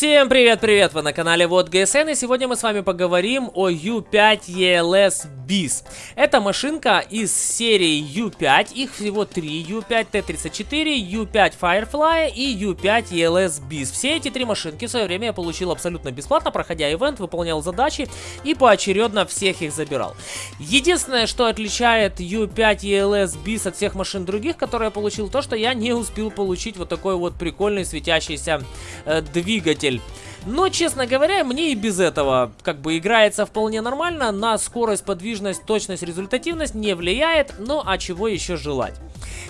Всем привет-привет! Вы на канале Вот ГСН и сегодня мы с вами поговорим о U5 ELS BIS. Это машинка из серии U5, их всего три U5 T34, U5 Firefly и U5 ELS BIS. Все эти три машинки в свое время я получил абсолютно бесплатно, проходя ивент, выполнял задачи и поочередно всех их забирал. Единственное, что отличает U5 ELS BIS от всех машин других, которые я получил, то, что я не успел получить вот такой вот прикольный светящийся э, двигатель двигатель. Но, честно говоря, мне и без этого как бы играется вполне нормально. На скорость, подвижность, точность, результативность не влияет. Ну, а чего еще желать?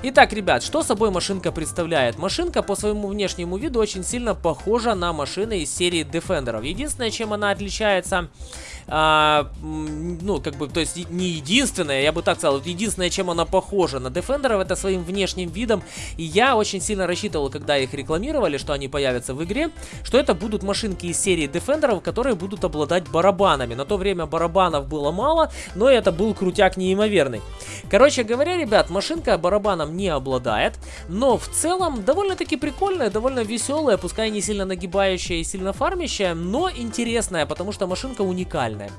Итак, ребят, что собой машинка представляет? Машинка по своему внешнему виду очень сильно похожа на машины из серии Defender. Единственное, чем она отличается а, ну, как бы, то есть не единственное, я бы так сказал, единственное, чем она похожа на Defender, это своим внешним видом. И я очень сильно рассчитывал, когда их рекламировали, что они появятся в игре, что это будут машинки из серии Defender, которые будут обладать барабанами. На то время барабанов было мало, но это был крутяк неимоверный. Короче говоря, ребят, машинка барабаном не обладает, но в целом довольно-таки прикольная, довольно веселая, пускай не сильно нагибающая и сильно фармящая, но интересная, потому что машинка уникальная.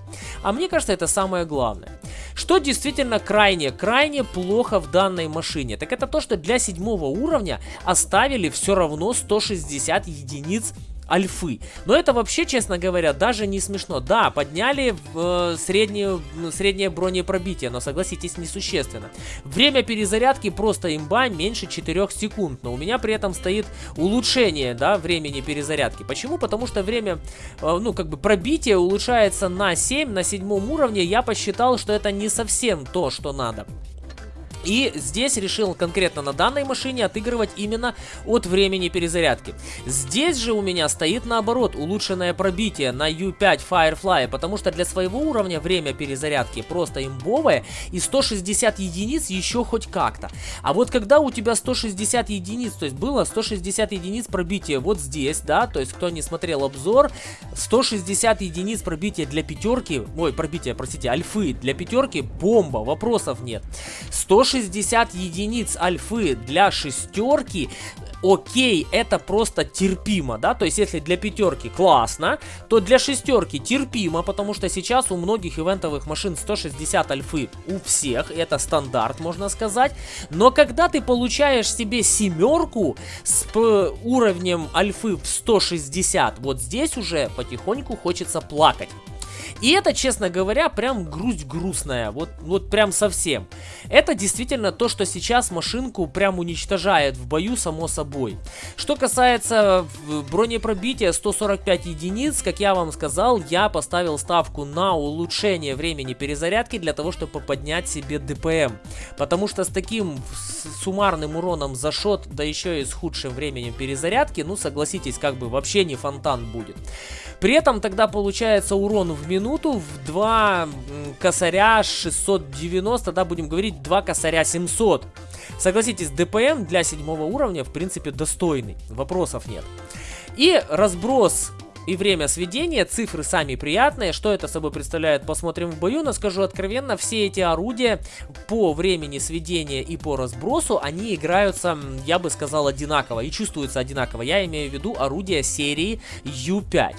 А мне кажется, это самое главное. Что действительно крайне, крайне плохо в данной машине, так это то, что для седьмого уровня оставили все равно 160 единиц альфы. Но это вообще, честно говоря, даже не смешно. Да, подняли в, э, среднюю, среднее бронепробитие, но согласитесь, несущественно. Время перезарядки просто имба меньше 4 секунд, но у меня при этом стоит улучшение, да, времени перезарядки. Почему? Потому что время, э, ну, как бы пробитие улучшается на 7, на седьмом уровне. Я посчитал, что это не совсем то, что надо. И здесь решил конкретно на данной машине отыгрывать именно от времени перезарядки. Здесь же у меня стоит наоборот улучшенное пробитие на U5 Firefly, потому что для своего уровня время перезарядки просто имбовое и 160 единиц еще хоть как-то. А вот когда у тебя 160 единиц, то есть было 160 единиц пробития вот здесь, да, то есть кто не смотрел обзор, 160 единиц пробития для пятерки, ой, пробития, простите, альфы для пятерки, бомба, вопросов нет. 160 160 единиц альфы для шестерки. Окей, это просто терпимо, да, то есть если для пятерки классно, то для шестерки терпимо, потому что сейчас у многих ивентовых машин 160 альфы у всех, это стандарт, можно сказать, но когда ты получаешь себе семерку с уровнем альфы в 160, вот здесь уже потихоньку хочется плакать. И это, честно говоря, прям грусть грустная, вот, вот прям совсем. Это действительно то, что сейчас машинку прям уничтожает в бою, само собой. Что касается бронепробития 145 единиц, как я вам сказал, я поставил ставку на улучшение времени перезарядки для того, чтобы поднять себе ДПМ. Потому что с таким суммарным уроном за шот, да еще и с худшим временем перезарядки, ну согласитесь, как бы вообще не фонтан будет. При этом тогда получается урон в минуту в 2 косаря 690, да, будем говорить 2 косаря 700. Согласитесь, ДПМ для седьмого уровня в принципе достойный, вопросов нет. И разброс и время сведения, цифры сами приятные. Что это собой представляет, посмотрим в бою. Но скажу откровенно, все эти орудия по времени сведения и по разбросу, они играются, я бы сказал, одинаково и чувствуются одинаково. Я имею в виду орудия серии U5.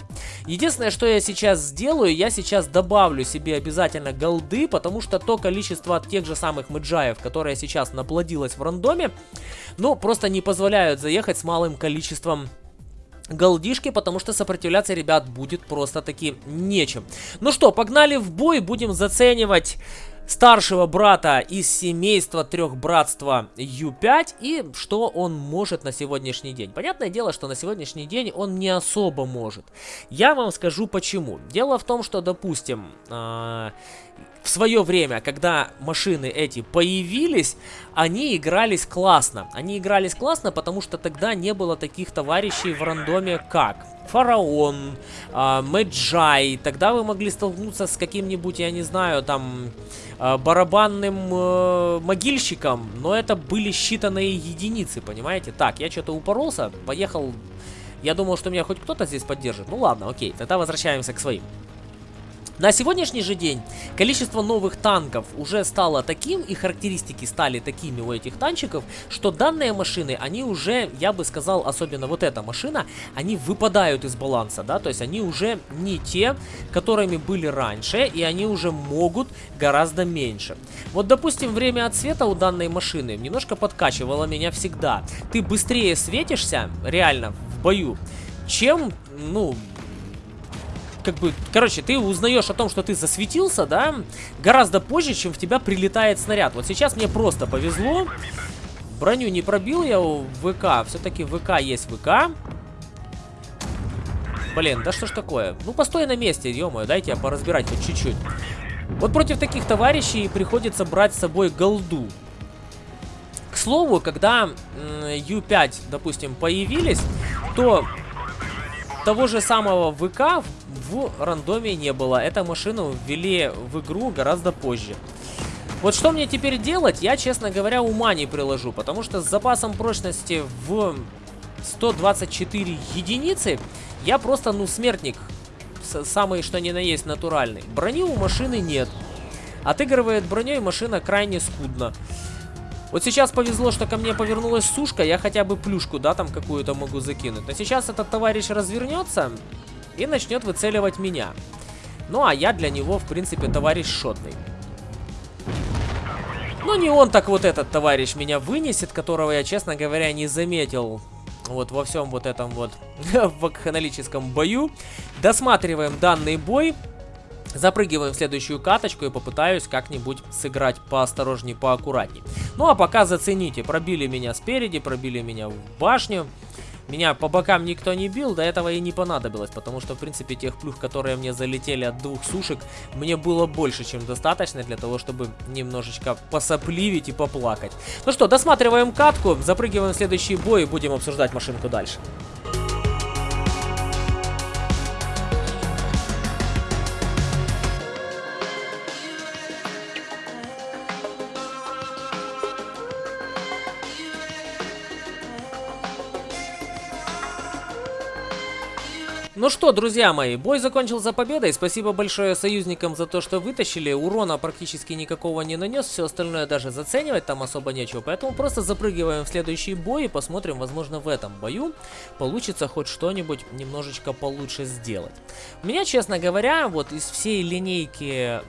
Единственное, что я сейчас сделаю, я сейчас добавлю себе обязательно голды, потому что то количество тех же самых мэджаев, которое сейчас наплодилось в рандоме, ну, просто не позволяют заехать с малым количеством голдишки, потому что сопротивляться, ребят, будет просто-таки нечем. Ну что, погнали в бой, будем заценивать старшего брата из семейства трех братства Ю5 и что он может на сегодняшний день. Понятное дело, что на сегодняшний день он не особо может. Я вам скажу почему. Дело в том, что, допустим, э в свое время, когда машины эти появились, они игрались классно. Они игрались классно, потому что тогда не было таких товарищей в рандоме, как Фараон, э, Мэджай. Тогда вы могли столкнуться с каким-нибудь, я не знаю, там, э, барабанным э, могильщиком, но это были считанные единицы, понимаете? Так, я что-то упоролся, поехал... Я думал, что меня хоть кто-то здесь поддержит. Ну ладно, окей, тогда возвращаемся к своим. На сегодняшний же день количество новых танков уже стало таким, и характеристики стали такими у этих танчиков, что данные машины, они уже, я бы сказал, особенно вот эта машина, они выпадают из баланса, да, то есть они уже не те, которыми были раньше, и они уже могут гораздо меньше. Вот, допустим, время отсвета у данной машины немножко подкачивало меня всегда. Ты быстрее светишься, реально, в бою, чем, ну, как бы, короче, ты узнаешь о том, что ты засветился, да, гораздо позже, чем в тебя прилетает снаряд. Вот сейчас мне просто повезло. Броню не пробил я у ВК. Все-таки ВК есть ВК. Блин, да что ж такое? Ну, постой на месте, ё дайте я поразбирать хоть чуть-чуть. Вот против таких товарищей приходится брать с собой голду. К слову, когда Ю-5, допустим, появились, то того же самого ВК рандоме не было. Эту машину ввели в игру гораздо позже. Вот что мне теперь делать, я, честно говоря, ума не приложу. Потому что с запасом прочности в 124 единицы я просто, ну, смертник. Самый, что ни на есть, натуральный. Брони у машины нет. Отыгрывает броней машина крайне скудно. Вот сейчас повезло, что ко мне повернулась сушка, я хотя бы плюшку, да, там какую-то могу закинуть. Но сейчас этот товарищ развернется, и начнет выцеливать меня. Ну, а я для него, в принципе, товарищ шотный. Но не он так вот этот товарищ меня вынесет, которого я, честно говоря, не заметил вот во всем вот этом вот вакханалическом бою. Досматриваем данный бой. Запрыгиваем в следующую каточку и попытаюсь как-нибудь сыграть поосторожнее, поаккуратнее. Ну а пока зацените, пробили меня спереди, пробили меня в башню. Меня по бокам никто не бил, до этого и не понадобилось, потому что, в принципе, тех плюх, которые мне залетели от двух сушек, мне было больше, чем достаточно для того, чтобы немножечко посопливить и поплакать. Ну что, досматриваем катку, запрыгиваем в следующий бой и будем обсуждать машинку дальше. Ну что, друзья мои, бой закончился победой. Спасибо большое союзникам за то, что вытащили. Урона практически никакого не нанес. Все остальное даже заценивать там особо нечего. Поэтому просто запрыгиваем в следующий бой и посмотрим, возможно, в этом бою получится хоть что-нибудь немножечко получше сделать. У меня, честно говоря, вот из всей линейки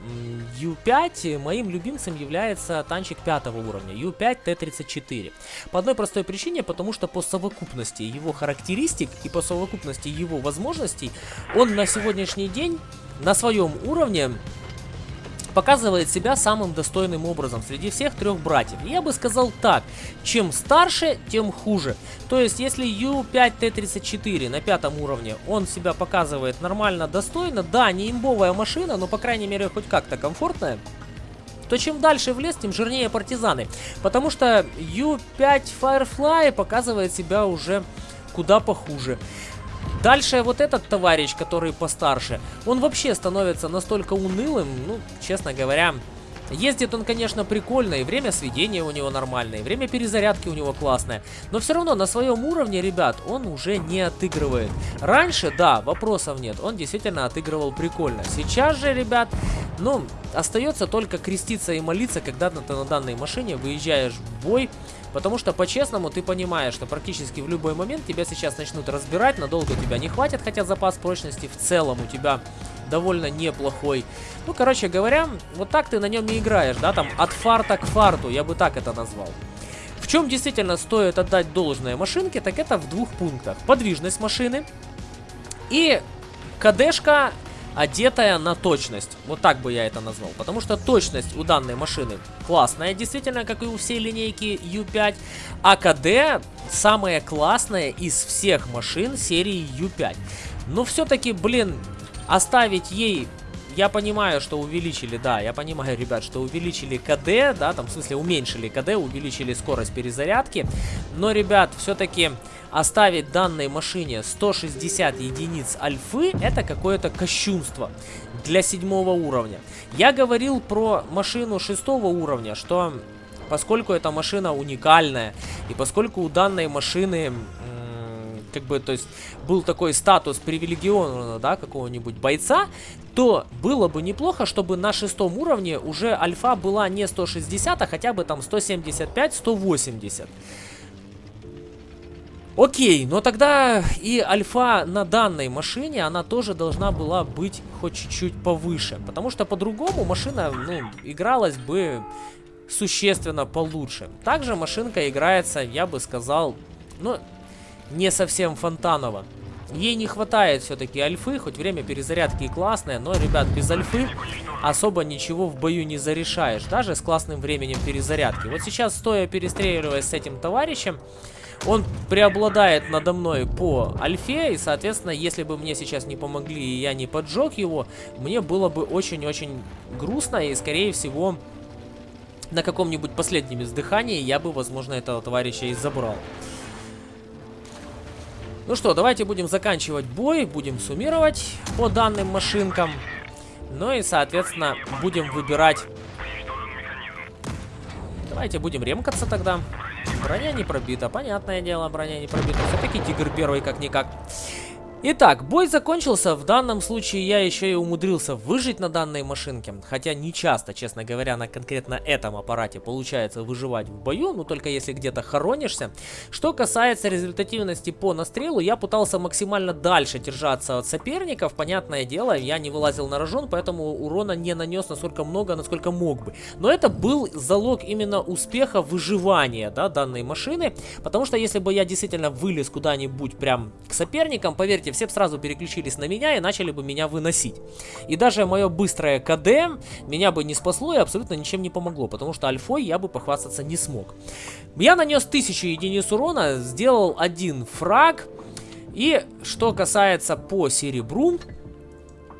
U5 моим любимцем является танчик пятого уровня. U5 T34. По одной простой причине, потому что по совокупности его характеристик и по совокупности его возможностей возможностей, он на сегодняшний день на своем уровне показывает себя самым достойным образом среди всех трех братьев. Я бы сказал так, чем старше, тем хуже. То есть, если U5T34 на пятом уровне, он себя показывает нормально, достойно, да, не имбовая машина, но, по крайней мере, хоть как-то комфортная, то чем дальше в лес, тем жирнее партизаны. Потому что U5 Firefly показывает себя уже куда похуже. Дальше вот этот товарищ, который постарше, он вообще становится настолько унылым, ну, честно говоря, Ездит он, конечно, прикольно, и время сведения у него нормальное, и время перезарядки у него классное. Но все равно на своем уровне, ребят, он уже не отыгрывает. Раньше, да, вопросов нет, он действительно отыгрывал прикольно. Сейчас же, ребят, ну, остается только креститься и молиться, когда ты на данной машине выезжаешь в бой Потому что, по-честному, ты понимаешь, что практически в любой момент тебя сейчас начнут разбирать, надолго тебя не хватит, хотя запас прочности в целом у тебя довольно неплохой. Ну, короче говоря, вот так ты на нем и играешь, да, там от фарта к фарту, я бы так это назвал. В чем действительно стоит отдать должное машинке, так это в двух пунктах. Подвижность машины и КДшка одетая на точность. Вот так бы я это назвал. Потому что точность у данной машины классная, действительно, как и у всей линейки U5. А КД самая классная из всех машин серии U5. Но все-таки, блин, оставить ей я понимаю, что увеличили, да, я понимаю, ребят, что увеличили КД, да, там, в смысле, уменьшили КД, увеличили скорость перезарядки. Но, ребят, все-таки оставить данной машине 160 единиц альфы, это какое-то кощунство для седьмого уровня. Я говорил про машину шестого уровня, что поскольку эта машина уникальная, и поскольку у данной машины как бы, то есть, был такой статус привилегированного, да, какого-нибудь бойца, то было бы неплохо, чтобы на шестом уровне уже альфа была не 160, а хотя бы там 175-180. Окей, но тогда и альфа на данной машине, она тоже должна была быть хоть чуть-чуть повыше. Потому что по-другому машина, ну, игралась бы существенно получше. Также машинка играется, я бы сказал, ну, не совсем фонтаново. Ей не хватает все-таки альфы, хоть время перезарядки и классное, но, ребят, без альфы особо ничего в бою не зарешаешь, даже с классным временем перезарядки. Вот сейчас, стоя перестреливаясь с этим товарищем, он преобладает надо мной по альфе, и, соответственно, если бы мне сейчас не помогли и я не поджег его, мне было бы очень-очень грустно, и, скорее всего, на каком-нибудь последнем издыхании я бы, возможно, этого товарища и забрал. Ну что, давайте будем заканчивать бой, будем суммировать по данным машинкам. Ну и, соответственно, будем выбирать... Давайте будем ремкаться тогда. Броня не пробита, понятное дело, броня не пробита. Все-таки Тигр первый как-никак. Итак, бой закончился. В данном случае я еще и умудрился выжить на данной машинке. Хотя не часто, честно говоря, на конкретно этом аппарате получается выживать в бою. Ну, только если где-то хоронишься. Что касается результативности по настрелу, я пытался максимально дальше держаться от соперников. Понятное дело, я не вылазил на рожон, поэтому урона не нанес настолько много, насколько мог бы. Но это был залог именно успеха выживания, да, данной машины. Потому что если бы я действительно вылез куда-нибудь прям к соперникам, поверьте, все бы сразу переключились на меня и начали бы меня выносить. И даже мое быстрое КД меня бы не спасло и абсолютно ничем не помогло, потому что альфой я бы похвастаться не смог. Я нанес 1000 единиц урона, сделал один фраг. И что касается по серебру,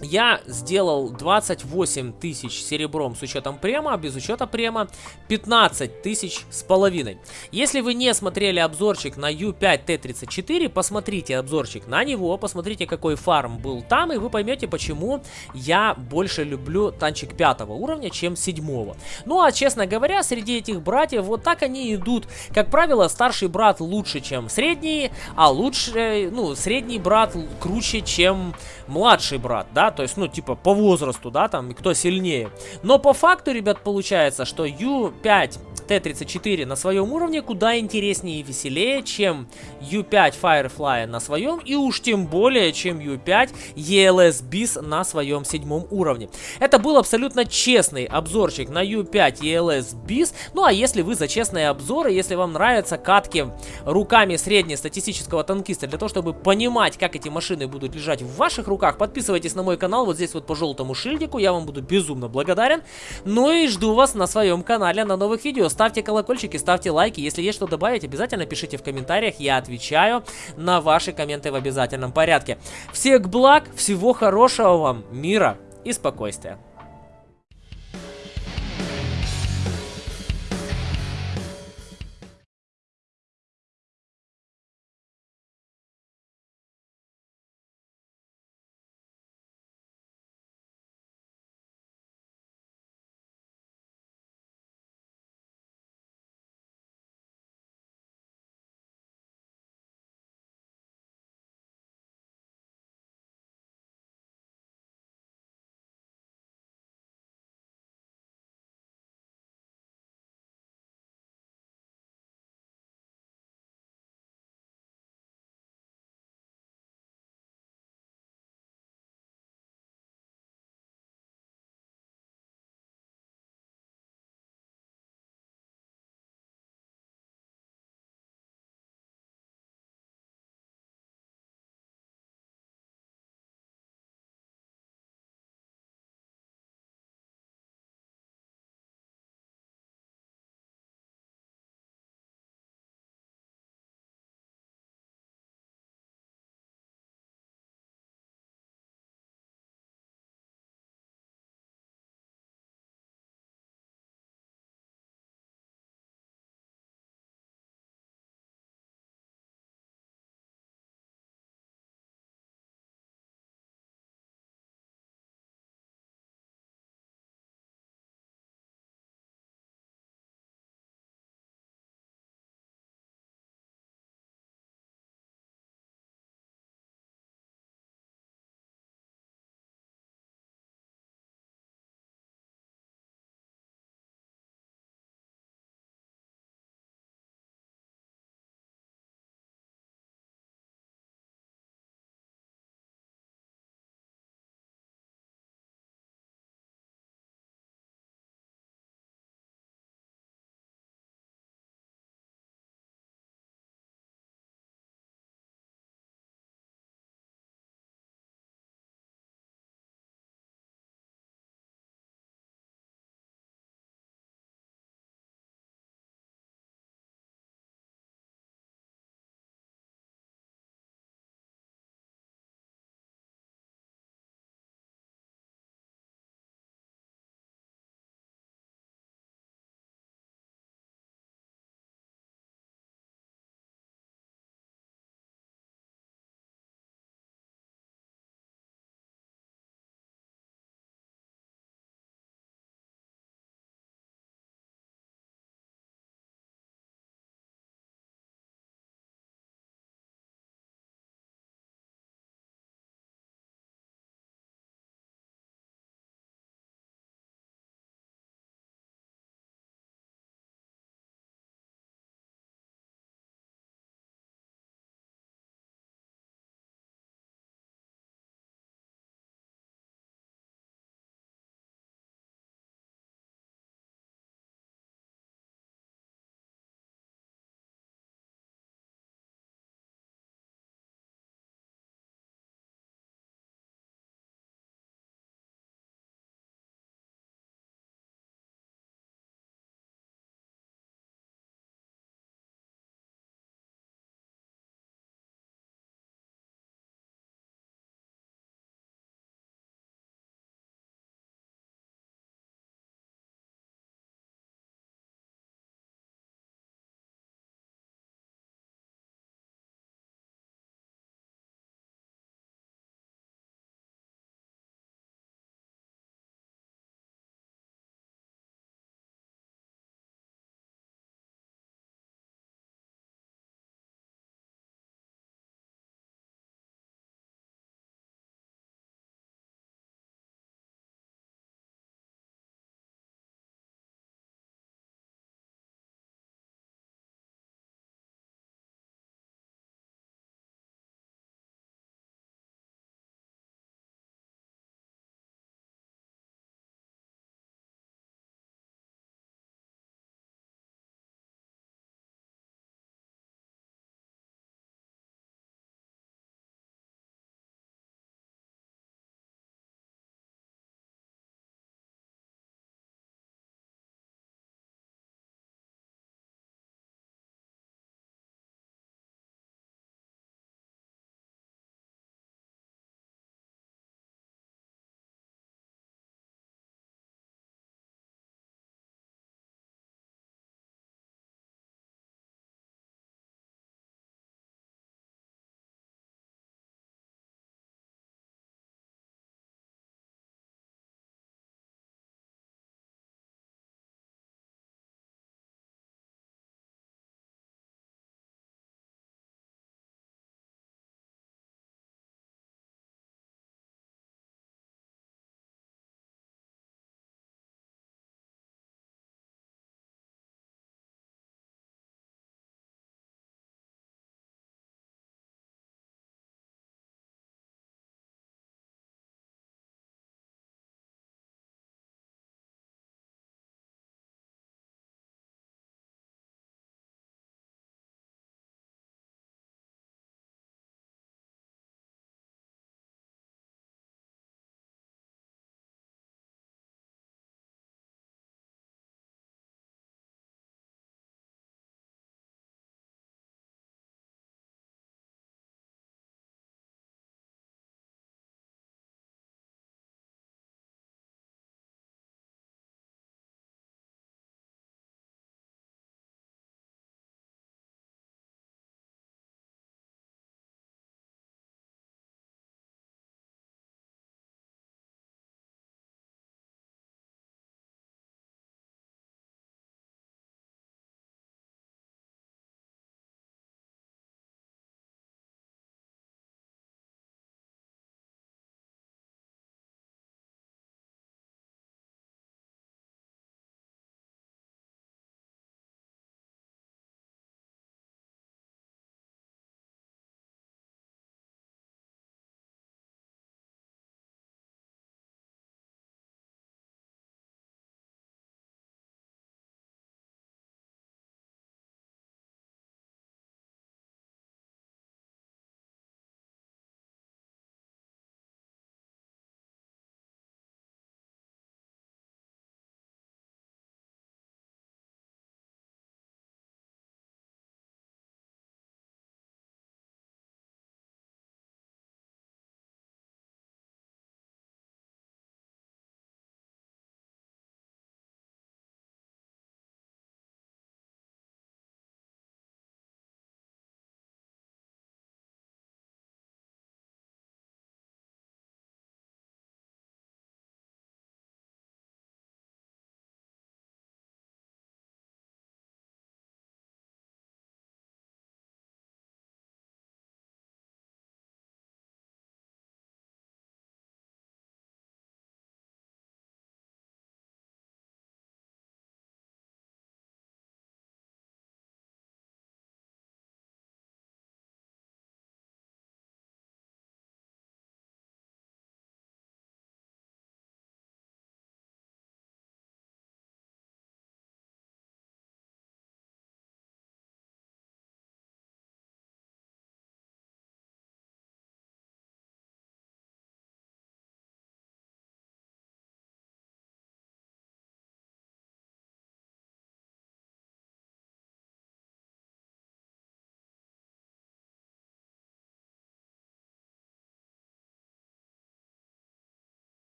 я сделал 28 тысяч серебром с учетом према, без учета према 15 тысяч с половиной. Если вы не смотрели обзорчик на U5T34, посмотрите обзорчик на него, посмотрите какой фарм был там, и вы поймете, почему я больше люблю танчик пятого уровня, чем седьмого. Ну а честно говоря, среди этих братьев вот так они идут. Как правило, старший брат лучше, чем средний, а лучше, ну, средний брат круче, чем младший брат, то есть, ну, типа, по возрасту, да, там, кто сильнее. Но по факту, ребят, получается, что U5 Т-34 на своем уровне куда интереснее и веселее, чем U5 Firefly на своем, и уж тем более, чем U5 ELS BIS на своем седьмом уровне. Это был абсолютно честный обзорчик на U5 ELS BIS, ну а если вы за честные обзоры, если вам нравятся катки руками среднестатистического танкиста, для того, чтобы понимать, как эти машины будут лежать в ваших руках, подписывайтесь на мой канал, вот здесь вот по желтому шильдику, я вам буду безумно благодарен. Ну и жду вас на своем канале на новых видео ставьте колокольчики, ставьте лайки. Если есть что добавить, обязательно пишите в комментариях. Я отвечаю на ваши комменты в обязательном порядке. Всех благ, всего хорошего вам, мира и спокойствия.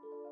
Bye.